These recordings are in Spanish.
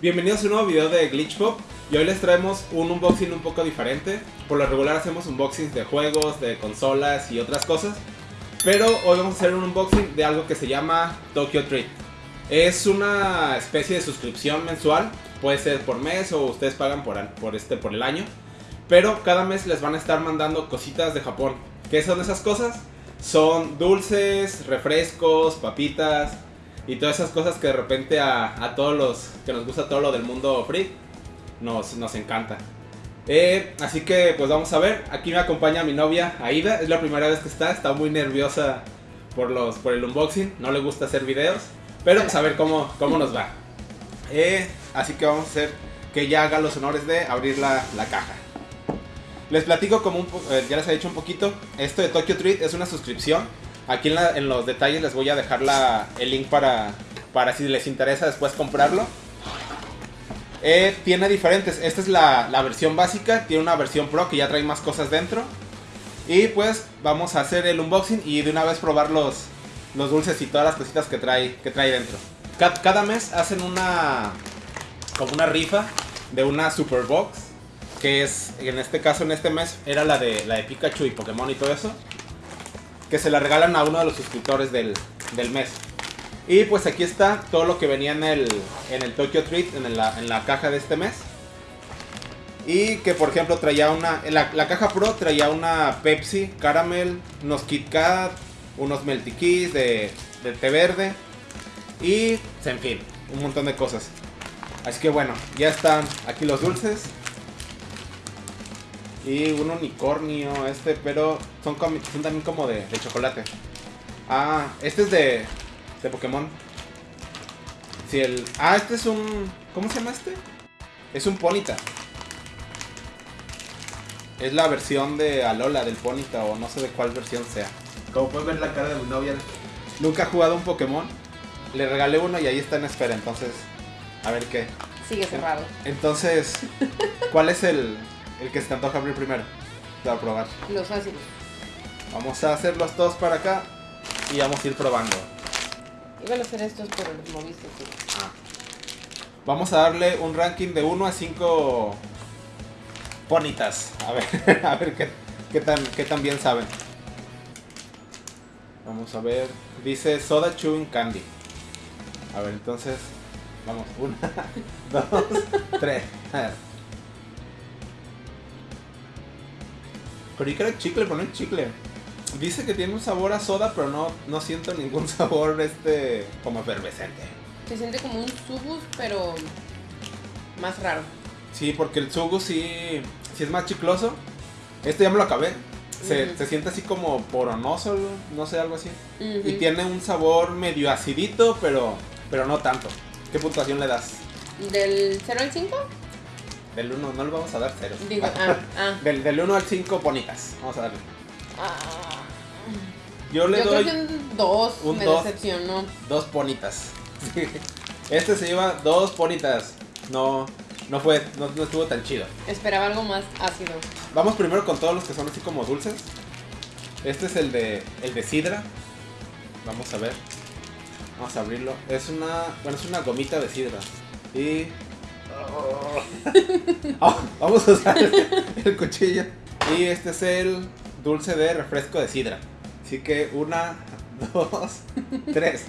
Bienvenidos a un nuevo video de Glitch Pop y hoy les traemos un unboxing un poco diferente. Por lo regular hacemos unboxings de juegos, de consolas y otras cosas. Pero hoy vamos a hacer un unboxing de algo que se llama Tokyo Treat. Es una especie de suscripción mensual, puede ser por mes o ustedes pagan por, este, por el año. Pero cada mes les van a estar mandando cositas de Japón. ¿Qué son esas cosas? Son dulces, refrescos, papitas, y todas esas cosas que de repente a, todos los que nos gusta todo lo del mundo free nos, nos encanta. Eh, así que pues vamos a ver, aquí me acompaña mi novia Aida, es la primera vez que está, está muy nerviosa por, los, por el unboxing, no le gusta hacer videos, pero pues a ver cómo, cómo nos va. Eh, así que vamos a hacer que ella haga los honores de abrir la, caja. Les platico como un eh, ya les he dicho un poquito, esto de Tokyo Treat es una suscripción Aquí en, los detalles les voy a dejar el link para, para si les interesa después comprarlo. Eh, tiene diferentes. Esta es la, versión básica. Tiene una versión pro que ya trae más cosas dentro. Y pues vamos a hacer el unboxing y de una vez probar los, los dulces y todas las cositas que trae, que trae dentro. Cada, mes hacen una como una rifa de una super box. Que es, en este caso, en este mes, era la de, la de Pikachu y Pokémon y todo eso que se la regalan a uno de los suscriptores del, mes. Y pues aquí está todo lo que venía en el, en el Tokyo Treat, en la, en la caja de este mes. Y que por ejemplo traía una, la, la caja Pro traía una Pepsi, Caramel, unos Kit Kat, unos Melty Keys de, de té verde. Y en fin, un montón de cosas. Así que bueno, ya están aquí los dulces. Y un unicornio, este, pero son, son también como de, chocolate. Ah, este es de, de Pokémon. Sí, el... Ah, este es un... ¿Cómo se llama este? Es un Ponita. Es la versión de Alola del Ponita o no sé de cuál versión sea. Como pueden ver la cara de mi novia, nunca ha jugado un Pokémon. Le regalé uno y ahí está en espera, entonces... A ver qué. Sigue cerrado. Entonces, ¿cuál es el, el que se te antoja abrir primero. Para probar. Los fáciles. Vamos a hacer los dos para acá y vamos a ir probando. Iban a hacer estos por el moviste Ah. Vamos a darle un ranking de 1 a 5 ponitas. A ver, a ver qué, qué, tan, qué tan bien saben. Vamos a ver. Dice Soda Chewing Candy. A ver, entonces. Vamos. Una, dos, tres. Pero que era chicle, pero no es chicle. Dice que tiene un sabor a soda, pero no, no siento ningún sabor este como efervescente. Se siente como un subus, pero más raro. Sí, porque el subus sí, sí es más chicloso. Este ya me lo acabé. Se, siente así como poronoso, no sé, algo así. Y tiene un sabor medio acidito, pero, pero no tanto. ¿Qué puntuación le das? ¿Del 0 al 5? Del 1, no le vamos a dar 0. Ah, ah. Del, del 1 al 5, bonitas. Vamos a darle. Ah. Yo le doy. Creo que un 2 un me dos, decepcionó. Dos ponitas. Este se lleva dos ponitas. No, no fue, no, no, estuvo tan chido. Esperaba algo más ácido. Vamos primero con todos los que son así como dulces. Este es el de, el de sidra. Vamos a ver. Vamos a abrirlo. Es una, bueno, es una gomita de sidra. Y Ah, vamos a usar el, cuchillo. Y este es el dulce de refresco de sidra. Así que una, dos, tres.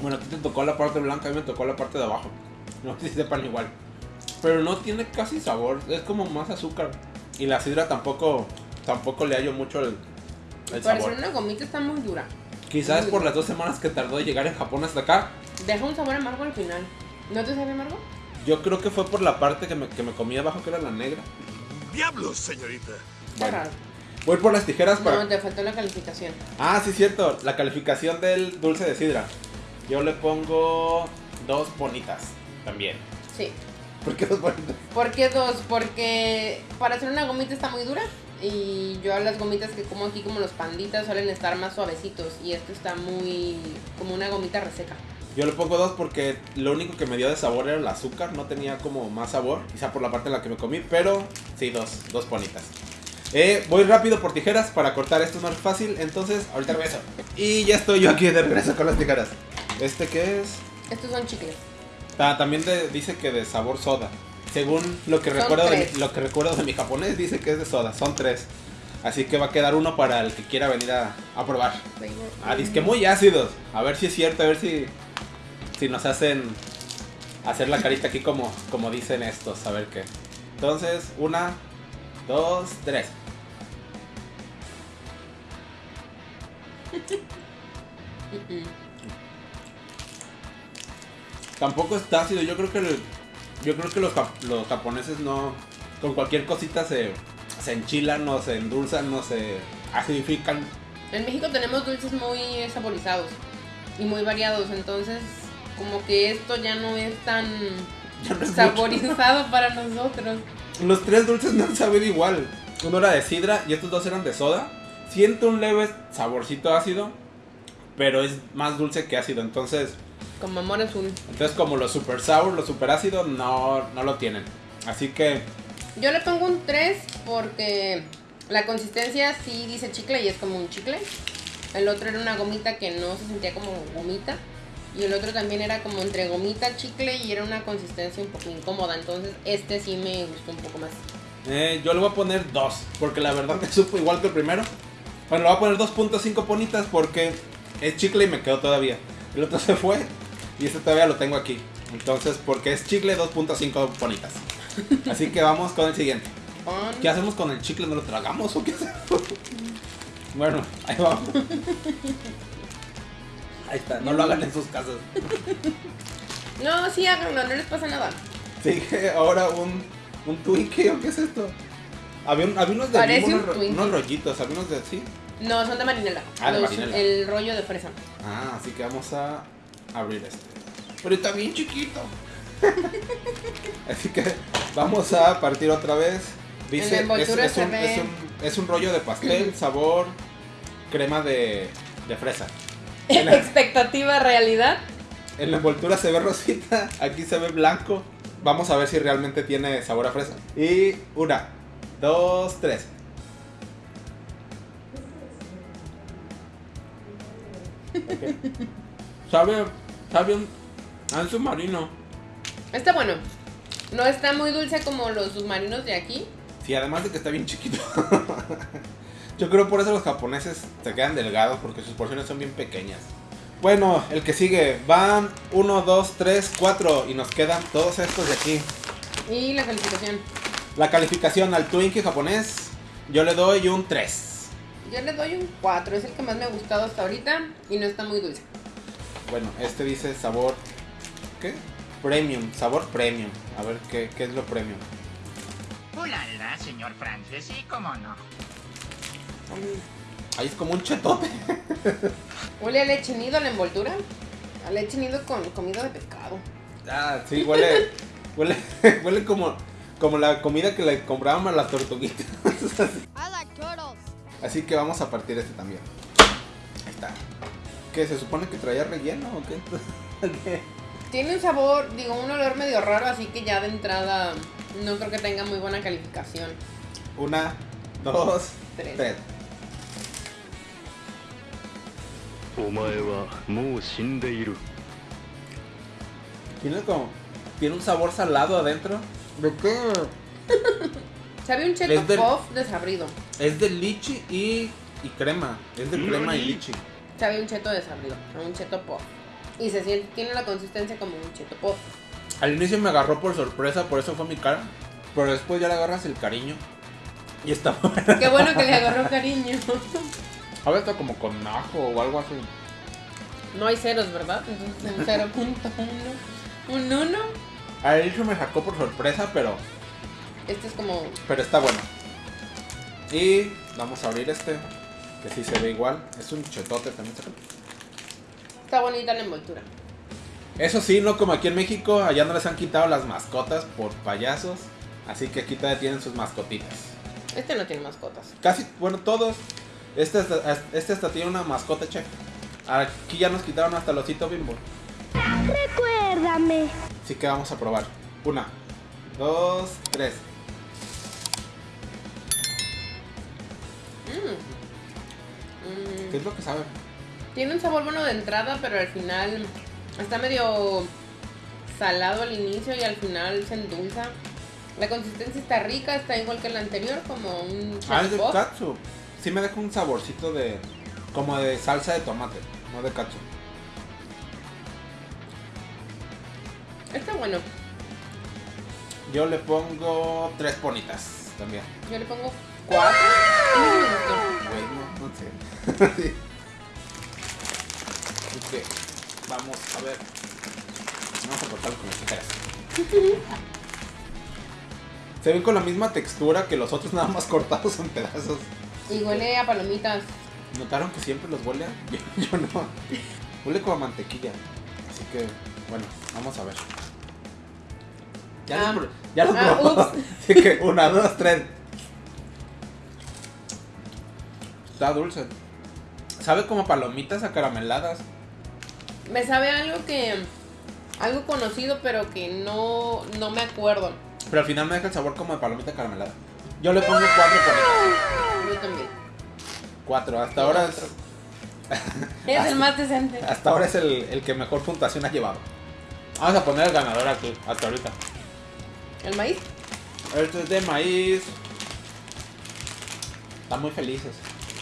Bueno, a ti te tocó la parte blanca, a mí me tocó la parte de abajo. No sé si sepan igual. Pero no tiene casi sabor, es como más azúcar. Y la sidra tampoco tampoco le hallo mucho el, el sabor. una gomita está muy dura. Quizás por las dos semanas que tardó de llegar en Japón hasta acá. Deja un sabor amargo al final. ¿No te sabe amargo? Yo creo que fue por la parte que me, que me comí abajo, que era la negra. ¡Diablos, señorita! Bueno, voy por las tijeras para... No, te faltó la calificación. Ah, sí, cierto. La calificación del dulce de sidra. Yo le pongo dos bonitas también. Sí. ¿Por qué dos bonitas? ¿Por qué dos? Porque para hacer una gomita está muy dura. Y yo las gomitas que como aquí, como los panditas, suelen estar más suavecitos. Y esto está muy. como una gomita reseca. Yo le pongo dos porque lo único que me dio de sabor era el azúcar, no tenía como más sabor, quizá por la parte en la que me comí, pero sí, dos, dos ponitas. Eh, voy rápido por tijeras para cortar esto es más fácil, entonces ahorita regreso. Y ya estoy yo aquí de regreso con las tijeras. ¿Este qué es? Estos son chicles. Ah, también de- dice que de sabor soda. Según lo que Son recuerdo de, tres. lo que recuerdo de mi japonés, dice que es de soda. Son tres. Así que va a quedar uno para el que quiera venir a, a probar. Ah, que muy ácidos. A ver si es cierto, a ver si, si nos hacen hacer la carita aquí como, como dicen estos. A ver qué. Entonces, una, dos, tres. Tampoco está ácido. Yo creo que yo creo que los, los japoneses no con cualquier cosita se, se enchilan o se endulzan o se acidifican. En México tenemos dulces muy saborizados y muy variados, entonces como que esto ya no es tan no es mucho. saborizado para nosotros. Los tres dulces no han sabido igual. Uno era de sidra y estos dos eran de soda. Siento un leve saborcito ácido, pero es más dulce que ácido. Entonces, Como amor azul. entonces como los super sour, los super ácidos no, no lo tienen. Así que Yo le pongo un 3 porque la consistencia sí dice chicle y es como un chicle. El otro era una gomita que no se sentía como gomita. Y el otro también era como entre gomita, chicle y era una consistencia un poco incómoda. Entonces este sí me gustó un poco más. eh, yo le voy a poner dos, porque la verdad me supo igual que el primero. Bueno, le voy a poner 2.5 ponitas porque es chicle y me quedó todavía. El otro se fue y este todavía lo tengo aquí. Entonces, porque es chicle, 2.5 ponitas. Así que vamos con el siguiente. ¿Qué hacemos con el chicle? ¿No lo tragamos o qué hacemos? Bueno, ahí vamos. Ahí está, no lo hagan en sus casas. No, sí háganlo, no les pasa nada. Sigue ahora un, un Twinkie o qué es esto. Había, un- había unos de Parece un unos, Twinkie. unos rollitos, había unos de sí. No, son de marinela. Ah, de Los- marinela. El rollo de fresa. Ah, así que vamos a abrir este. Pero está bien chiquito. así que vamos a partir otra vez. Dice, En la es, envoltura es se un, ve- es, un, es un rollo de pastel, sabor, crema de, de fresa. En la, Expectativa, realidad. en la envoltura se ve rosita, aquí se ve blanco. Vamos a ver si realmente tiene sabor a fresa. Y una, dos, tres. Ok. Sabe, sabe un, un submarino. Está bueno. No está muy dulce como los submarinos de aquí. Sí, además de que está bien chiquito. Yo creo por eso los japoneses se quedan delgados porque sus porciones son bien pequeñas. Bueno, el que sigue. Van 1, 2, 3, 4 y nos quedan todos estos de aquí. Y la calificación. La calificación al Twinkie japonés, yo le doy un 3. Yo le doy un 4. Es el que más me ha gustado hasta ahorita. Y no está muy dulce. Bueno, este dice sabor. ¿Qué? Premium, sabor premium. A ver qué, qué es lo premium. Ulala, señor Francis, sí, cómo no. Ahí es como un chetote. Huele a leche nido la envoltura. A leche nido con comida de pescado. Ah, sí, huele. huele, huele como, como la comida que le comprábamos a las tortuguitas. I like turtles. Así que vamos a partir este también. Ahí está. ¿Qué? ¿Se supone que traía relleno o qué? ¿Qué? Tiene un sabor, digo, un olor medio raro. Así que ya de entrada no creo que tenga muy buena calificación. Una, dos, Tres. tres. Tiene como. Tiene un sabor salado adentro. ¿De qué? Sabe un cheto Es del- puff desabrido. Es de lichi y, y crema. Es de crema y lichi. Sabe un cheto desabrido. A un cheto puff. Y se siente, tiene la consistencia como un cheto puff. Al inicio me agarró por sorpresa, por eso fue mi cara. Pero después ya le agarras el cariño. Y está bueno. Qué bueno que le agarró cariño. A ver, está como con ajo o algo así. No hay ceros, ¿verdad? Entonces un 0.1. Un 1. Al inicio me sacó por sorpresa, pero, Este es como. pero está bueno. Y vamos a abrir este, que sí se ve igual. Es un chetote también. Está bonita la envoltura. Eso sí, no como aquí en México, allá no les han quitado las mascotas por payasos. Así que aquí todavía tienen sus mascotitas. Este no tiene mascotas. Casi, bueno, todos. Este hasta, este hasta tiene una mascota, che. Aquí ya nos quitaron hasta el osito bimbo. Recuérdame. Así que vamos a probar. Una, dos, tres. Mm. Mm, ¿Qué es lo que sabe? Tiene un sabor bueno de entrada, pero al final Está medio salado al inicio y al final se endulza. La consistencia está rica, está igual que el anterior, como un Ah, es de katsu. Sí me deja un saborcito de. como de salsa de tomate, no de katsu. Está bueno. Yo le pongo tres ponitas también. Yo le pongo cuatro. A mí sí me gustó. Güey, no, sé. Sí. Que, vamos a ver. Vamos a cortarlo con las tijeras. Se ven con la misma textura que los otros, nada más cortados en pedazos. Y huele a palomitas. ¿Notaron que siempre los huele? a- Yo, yo no. Huele como a mantequilla. Así que, bueno, vamos a ver. Ya Ah. los, ya los Ah, probó. ups. Así que, una, dos, tres. Está dulce. Sabe como palomitas acarameladas. Me sabe algo que. Algo conocido, pero que no, no me acuerdo. Pero al final me deja el sabor como de palomita caramelada. Yo le pongo cuatro ponitas. Yo también. Cuatro. Hasta ahora es, Es el más decente. hasta ahora es el, el que mejor puntuación ha llevado. Vamos a poner el ganador aquí, hasta ahorita. ¿El maíz? Este es de maíz. Están muy felices.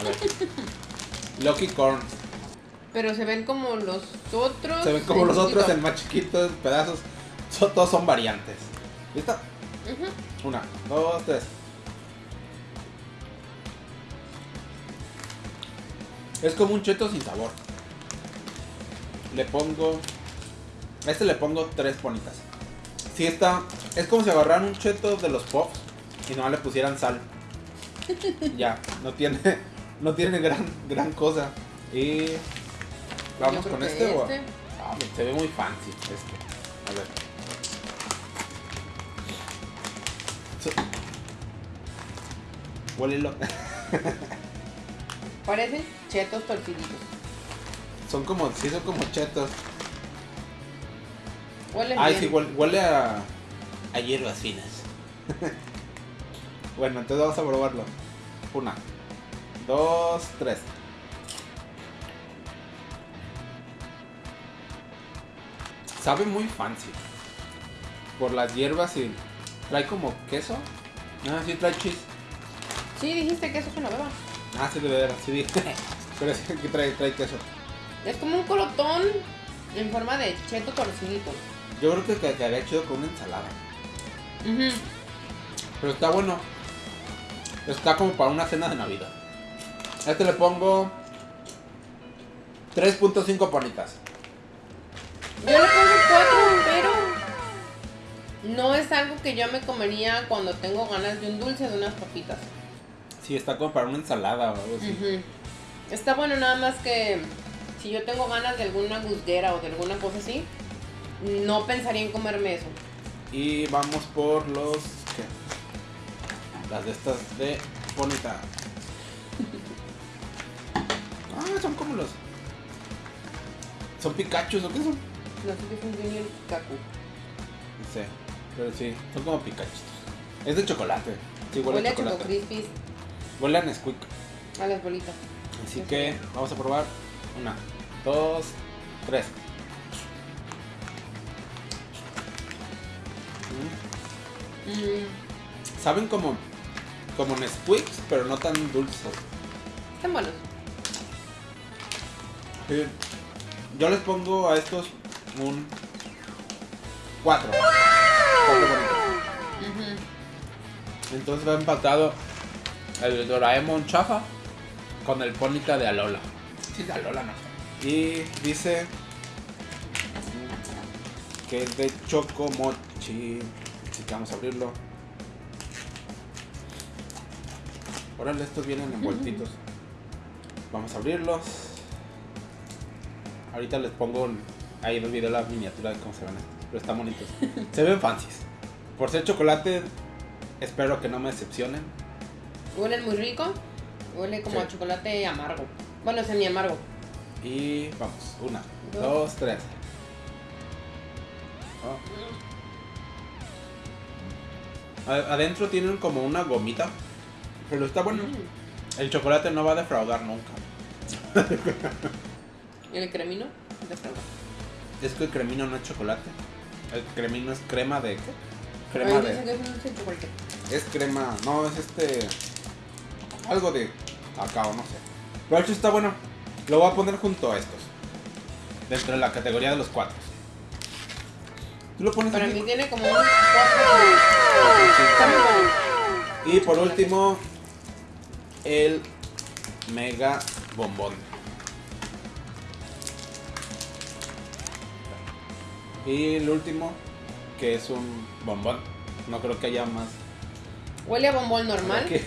A ver. Lucky Corn. Pero se ven como los otros. Se ven como en los otros chiquito. en más chiquitos, pedazos. So- todos son variantes. ¿Listo? Una, dos, tres. Es como un cheto sin sabor. Le pongo. A este le pongo tres ponitas. Si está. Es como si agarraran un cheto de los pops y no le pusieran sal. ya, no tiene. No tiene gran, gran cosa. Y. Vamos con este, o. este. Ah, se ve muy fancy este. A ver. So- Huélelo. Parecen chetos torciditos. Son como, sí, son como chetos. Huelen Ay, bien. sí, huele, huele a, a hierbas finas. bueno, entonces vamos a probarlo. Una, dos, tres. Sabe muy fancy. Por las hierbas y trae como queso. Ah, sí, trae cheese. Sí, dijiste que eso es una beba. Ah, sí, de veras, sí. Pero sí que trae, trae queso. Es como un colotón en forma de cheto torcidito. Yo creo que que quedaría chido con una ensalada. Ujú. Pero está bueno. Está como para una cena de Navidad. A este le pongo 3.5 ponitas. Yo le pongo cuatro, pero no es algo que yo me comería cuando tengo ganas de un dulce de unas papitas. Sí, está como para una ensalada o algo así. Está bueno nada más que si yo tengo ganas de alguna gusguera o de alguna cosa así, no pensaría en comerme eso. Y vamos por los. ¿qué? Las de estas de bonita. Ah, son como los. ¿Son Pikachu o qué son? No sé qué es un Junior Kaku. No sé. Pero sí, son como Pikachu. Es de chocolate. Sí, huele, Huele a a Choco chocolate. Crispies, Huele a Nesquik. a las bolitas. Así que vamos a probar. Una, dos, tres. Mm, Saben como. como Nesquiks, pero no tan dulces. están buenos. Sí. Yo les pongo a estos un 4. 4 bonitos. Ujú. Entonces va empatado el Doraemon chafa con el Pónica de Alola. Sí, de Alola no. Y dice que es de Chocomochi. Así que vamos a abrirlo. Órale, estos vienen envueltitos. Vamos a abrirlos. Ahorita les pongo ahí en el video la miniatura de cómo se ven. estos, Pero están bonitos. Se ven fancies. Por ser chocolate, espero que no me decepcionen. Huelen muy rico. Huele como Sí. a chocolate amargo. Bueno, semi amargo. Y vamos, una, Dos. dos, tres. Oh. A- Adentro tienen como una gomita. Pero está bueno. Mm. El chocolate no va a defraudar nunca. ¿Y el cremino? De fresa. Es que el cremino no es chocolate. El cremino es crema de. ¿Qué? Crema de. que chocolate. Es crema. No, es este. Algo de cacao, no sé. Pero hecho está bueno. Lo voy a poner junto a estos. Dentro de la categoría de los cuatro. Tú lo pones Para aquí? mí tiene como un cuatro. Y por último, el mega bombón. Y el último, que es un bombón. No creo que haya más. Huele a bombón normal. Se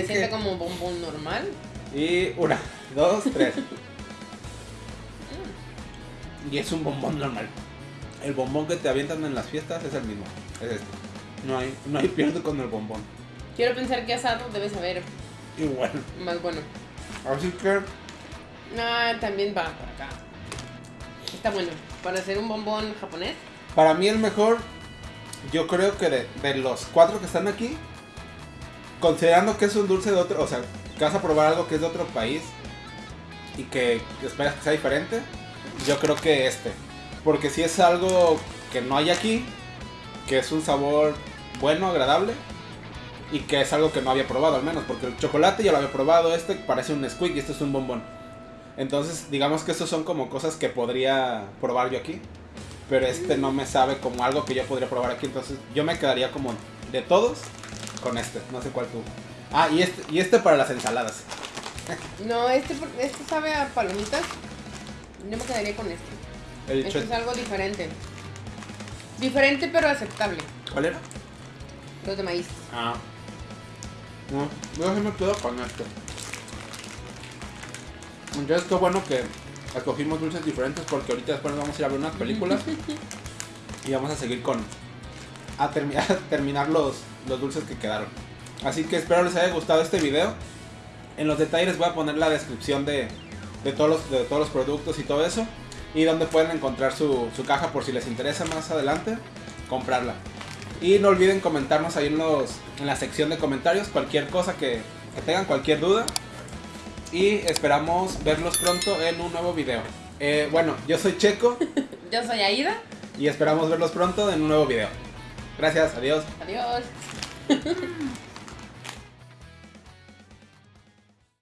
que- siente como bombón normal. Y una, dos, tres. Y es un bombón normal. El bombón que te avientan en las fiestas es el mismo. Es este. No hay, no hay pierde con el bombón. Quiero pensar que asado debe saber Igual. más bueno. Así que No, también va por acá. Está bueno. Para hacer un bombón japonés. Para mí el mejor, yo creo que de, de los cuatro que están aquí, considerando que es un dulce de otro, o sea, que vas a probar algo que es de otro país y que esperas que sea diferente, yo creo que este. Porque si es algo que no hay aquí, que es un sabor bueno, agradable, y que es algo que no había probado al menos, porque el chocolate ya lo había probado, este parece un squeak y este es un bombón. Entonces, digamos que estos son como cosas que podría probar yo aquí pero este no me sabe como algo que yo podría probar aquí. Entonces yo me quedaría como de todos con este. No sé cuál tú. Ah, y este, y este para las ensaladas. No, este, este sabe a palomitas. Yo me quedaría con este. El Este es algo diferente. Diferente pero aceptable. ¿Cuál era? Los de maíz. Ah. No, yo sí me quedo con este. Entonces qué bueno que escogimos dulces diferentes porque ahorita después nos vamos a ir a ver unas películas y vamos a seguir con a, termi- a terminar los, los dulces que quedaron. Así que espero les haya gustado este video. En los detalles les voy a poner la descripción de, de todos, los, de todos los productos y todo eso. Y donde pueden encontrar su, su caja por si les interesa más adelante comprarla. Y no olviden comentarnos ahí en, los, en la sección de comentarios cualquier cosa que, que tengan, cualquier duda. Y esperamos verlos pronto en un nuevo video. Eh, bueno, yo soy Checo Yo soy Aida. y esperamos verlos pronto en un nuevo video. Gracias, adiós. Adiós.